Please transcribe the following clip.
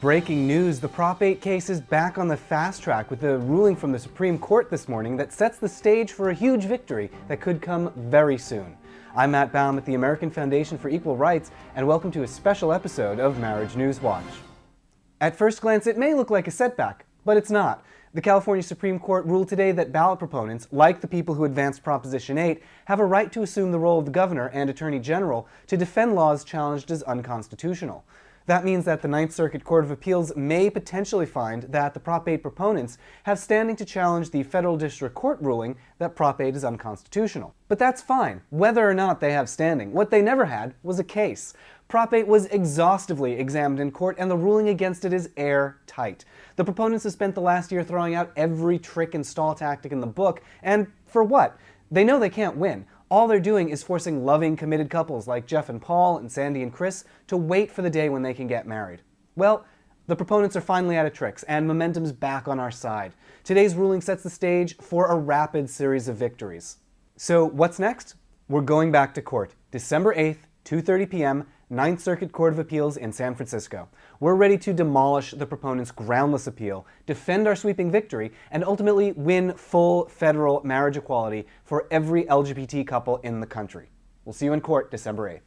Breaking news, the Prop 8 case is back on the fast track with a ruling from the Supreme Court this morning that sets the stage for a huge victory that could come very soon. I'm Matt Baum at the American Foundation for Equal Rights, and welcome to a special episode of Marriage News Watch. At first glance, it may look like a setback, but it's not. The California Supreme Court ruled today that ballot proponents, like the people who advanced Proposition 8, have a right to assume the role of the governor and attorney general to defend laws challenged as unconstitutional. That means that the Ninth Circuit Court of Appeals may potentially find that the Prop 8 proponents have standing to challenge the federal district court ruling that Prop 8 is unconstitutional. But that's fine, whether or not they have standing. What they never had was a case. Prop 8 was exhaustively examined in court, and the ruling against it is airtight. The proponents have spent the last year throwing out every trick and stall tactic in the book, and for what? They know they can't win. All they're doing is forcing loving, committed couples like Jeff and Paul and Sandy and Chris to wait for the day when they can get married. Well, the proponents are finally out of tricks, and momentum's back on our side. Today's ruling sets the stage for a rapid series of victories. So what's next? We're going back to court, December 8th, 2.30 p.m., Ninth Circuit Court of Appeals in San Francisco. We're ready to demolish the proponent's groundless appeal, defend our sweeping victory, and ultimately win full federal marriage equality for every LGBT couple in the country. We'll see you in court December 8th.